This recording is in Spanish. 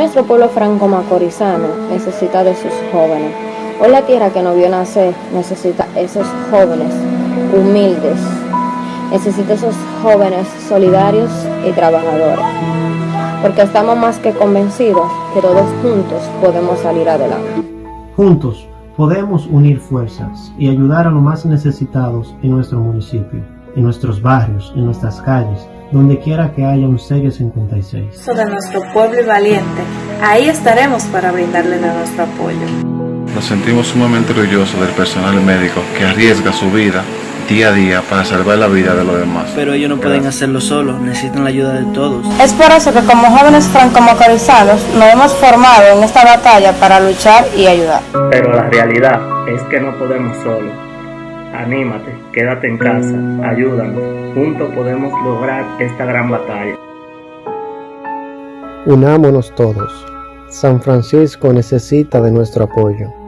nuestro pueblo franco-macorizano necesita de sus jóvenes. Hoy la tierra que no vio nacer necesita esos jóvenes humildes. Necesita esos jóvenes solidarios y trabajadores. Porque estamos más que convencidos que todos juntos podemos salir adelante. Juntos podemos unir fuerzas y ayudar a los más necesitados en nuestro municipio, en nuestros barrios, en nuestras calles, donde quiera que haya un sello 56. de nuestro pueblo y valiente, ahí estaremos para brindarle de nuestro apoyo. Nos sentimos sumamente orgullosos del personal médico que arriesga su vida día a día para salvar la vida de los demás. Pero ellos no pueden hacerlo solos, necesitan la ayuda de todos. Es por eso que como jóvenes franco-macorizanos nos hemos formado en esta batalla para luchar y ayudar. Pero la realidad es que no podemos solos. Anímate, quédate en casa, ayúdanos. Juntos podemos lograr esta gran batalla. Unámonos todos. San Francisco necesita de nuestro apoyo.